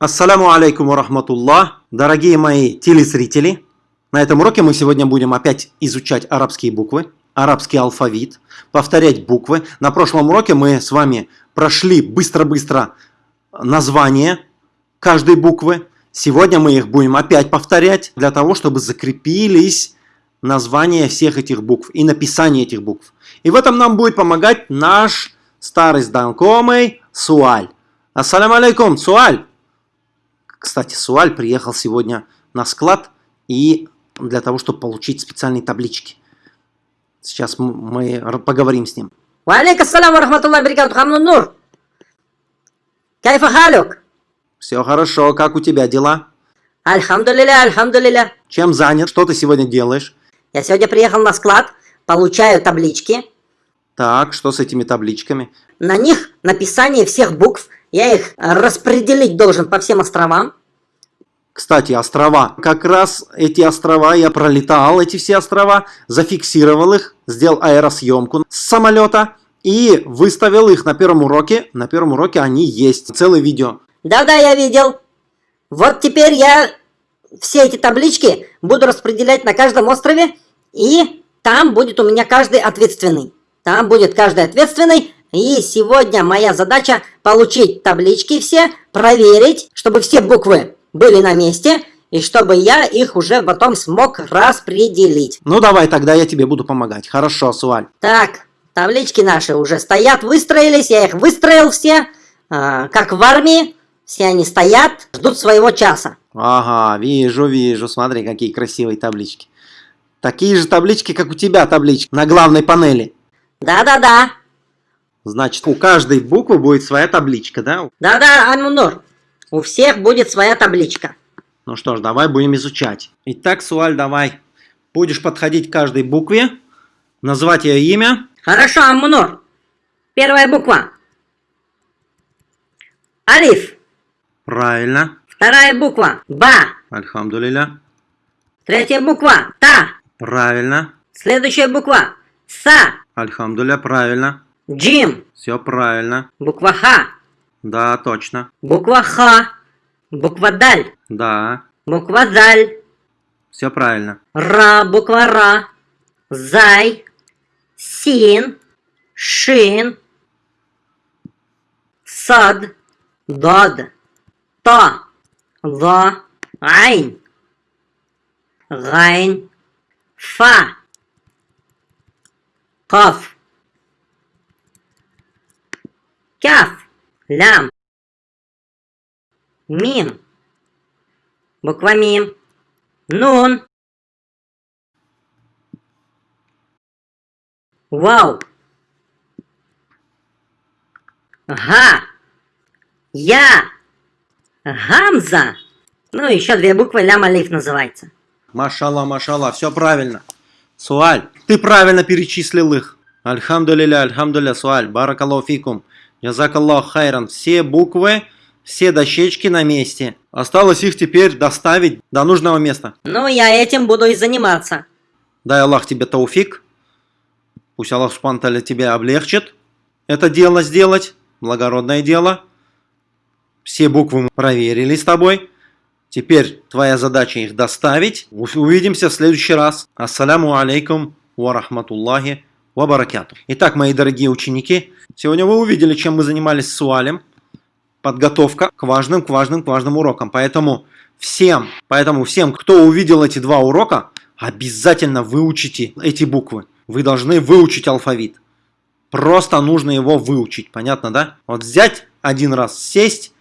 Ассаляму алейкум рахматуллах, дорогие мои телезрители. На этом уроке мы сегодня будем опять изучать арабские буквы, арабский алфавит, повторять буквы. На прошлом уроке мы с вами прошли быстро-быстро название каждой буквы. Сегодня мы их будем опять повторять для того, чтобы закрепились названия всех этих букв и написание этих букв. И в этом нам будет помогать наш старый знакомый Суаль. Ассаляму алейкум, Суаль! Кстати, Суаль приехал сегодня на склад и для того, чтобы получить специальные таблички. Сейчас мы поговорим с ним. Валейкум ассалам рахматуллах барикату хамнун нур. Кайфа халюк? Все хорошо, как у тебя дела? Альхамдулиля, альхамдулиля. Чем занят? Что ты сегодня делаешь? Я сегодня приехал на склад, получаю таблички. Так, что с этими табличками? На них написание всех букв я их распределить должен по всем островам. Кстати, острова. Как раз эти острова, я пролетал эти все острова, зафиксировал их, сделал аэросъемку с самолета и выставил их на первом уроке. На первом уроке они есть. Целое видео. Да-да, я видел. Вот теперь я все эти таблички буду распределять на каждом острове, и там будет у меня каждый ответственный. Там будет каждый ответственный, и сегодня моя задача получить таблички все, проверить, чтобы все буквы были на месте, и чтобы я их уже потом смог распределить. Ну давай, тогда я тебе буду помогать. Хорошо, Суаль. Так, таблички наши уже стоят, выстроились, я их выстроил все, э, как в армии. Все они стоят, ждут своего часа. Ага, вижу, вижу, смотри, какие красивые таблички. Такие же таблички, как у тебя таблички на главной панели. Да-да-да. Значит, у каждой буквы будет своя табличка, да? Да-да, Анмунур. У всех будет своя табличка. Ну что ж, давай будем изучать. Итак, Суаль, давай. Будешь подходить к каждой букве, назвать ее имя. Хорошо, Аммунур. Первая буква. Алиф. Правильно. Вторая буква. Ба. Альхамдулиля. Третья буква. Та. Правильно. Следующая буква. Са. Альхамдуля, правильно. Джим. Все правильно. Буква Ха. Да, точно. Буква Ха. Буква Даль. Да. Буква Заль. Все правильно. Ра. Буква Ра. Зай. Син. Шин. Сад. Дад. Та. Ла. Айн. Гайн. Фа. Каф. Кяф. Лям. Мим. Буква Мим. Нун. Вау. Га. Я. Гамза. Ну, еще две буквы лям алиф называется. Машалла, машалла, все правильно. Суаль, ты правильно перечислил их. Альхамдулиля, альхамдуля, Суаль, баракаллаху фикум. Язакаллаху хайран. Все буквы, все дощечки на месте. Осталось их теперь доставить до нужного места. Ну, я этим буду и заниматься. Дай Аллах тебе тауфик. Пусть Аллах Субтитры тебе облегчит это дело сделать. Благородное дело. Все буквы мы проверили с тобой. Теперь твоя задача их доставить. Увидимся в следующий раз. Ассаляму алейкум ва рахматуллахи ва баракату. Итак, мои дорогие ученики, сегодня вы увидели, чем мы занимались с Уалем. Подготовка к важным, к важным, к важным урокам. Поэтому всем, поэтому всем, кто увидел эти два урока, обязательно выучите эти буквы. Вы должны выучить алфавит. Просто нужно его выучить, понятно, да? Вот взять один раз, сесть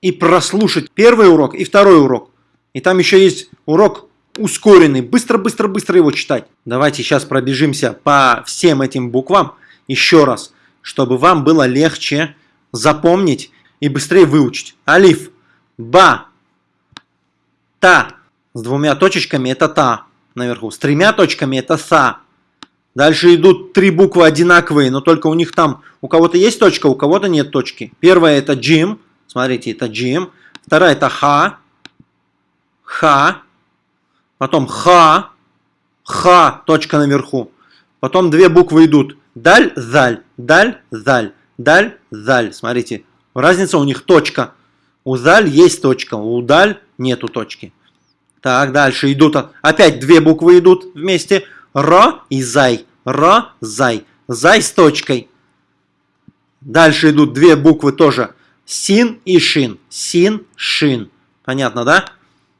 и прослушать первый урок и второй урок. И там еще есть урок ускоренный. Быстро-быстро-быстро его читать. Давайте сейчас пробежимся по всем этим буквам еще раз, чтобы вам было легче запомнить и быстрее выучить. Алиф, ба, та. С двумя точечками это та наверху. С тремя точками это са. Дальше идут три буквы одинаковые, но только у них там, у кого-то есть точка, у кого-то нет точки. Первая это джим, Смотрите, это джим. Вторая это ха. Ха. Потом ха. Ха. Точка наверху. Потом две буквы идут. Даль, заль. Даль, заль. Даль, заль. Смотрите. Разница у них точка. У заль есть точка, у даль нету точки. Так, дальше идут, опять две буквы идут вместе. Ро и зай. Ро, зай. Зай с точкой. Дальше идут две буквы тоже. Син и шин. Син, шин. Понятно, да?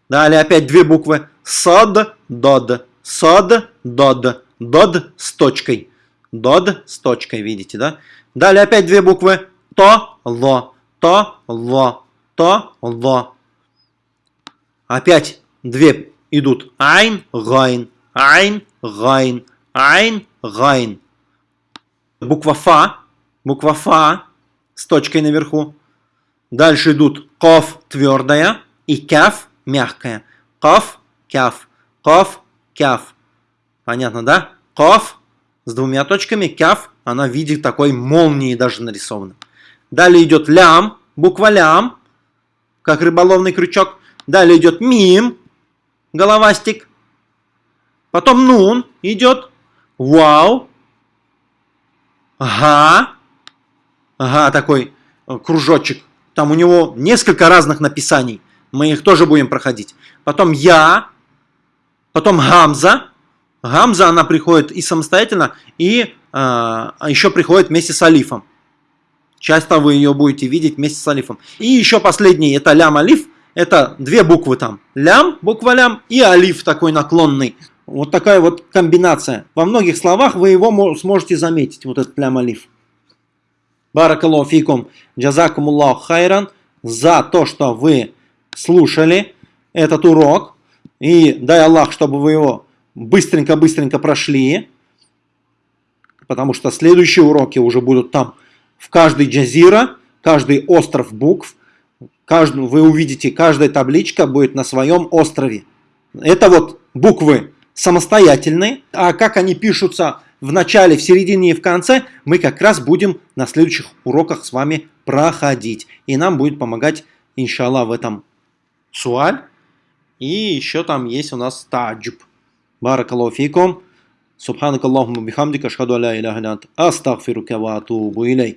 Далее опять две буквы. Сод, дод. Сод, дод. Дод с точкой. Дод с точкой, видите, да? Далее опять две буквы. То, ло. То, ло. То, ло. Опять две идут. Айн, гайн. Айн, гайн. Айн, гайн. Буква Фа. Буква Фа с точкой наверху. Дальше идут Ков твердая и Кяф мягкая. Ков, Кяф. Ков, Кяф. Понятно, да? Ков с двумя точками, Кяф, она в виде такой молнии даже нарисована. Далее идет Лям, буква Лям, как рыболовный крючок. Далее идет Мим, головастик. Потом Нун идет. Вау. Ага. Ага, такой э, кружочек. Там у него несколько разных написаний. Мы их тоже будем проходить. Потом Я. Потом Гамза. Гамза, она приходит и самостоятельно, и э, еще приходит вместе с Алифом. Часто вы ее будете видеть вместе с Алифом. И еще последний, это Лям Алиф. Это две буквы там. Лям, буква Лям, и Алиф такой наклонный. Вот такая вот комбинация. Во многих словах вы его сможете заметить, вот этот Лям Алиф. Баракаллаху фикум, джазакумуллаху хайран за то, что вы слушали этот урок. И дай Аллах, чтобы вы его быстренько-быстренько прошли. Потому что следующие уроки уже будут там. В каждой джазира, каждый остров букв, каждый, вы увидите, каждая табличка будет на своем острове. Это вот буквы самостоятельные, а как они пишутся в начале, в середине и в конце, мы как раз будем на следующих уроках с вами проходить. И нам будет помогать, иншаллах, в этом суаль. И еще там есть у нас таджуб. Баракаллаху фикум. Субханакаллахумма бихамдика, ашхаду аля иляха илля ант, астагфирука ва атубу илейк.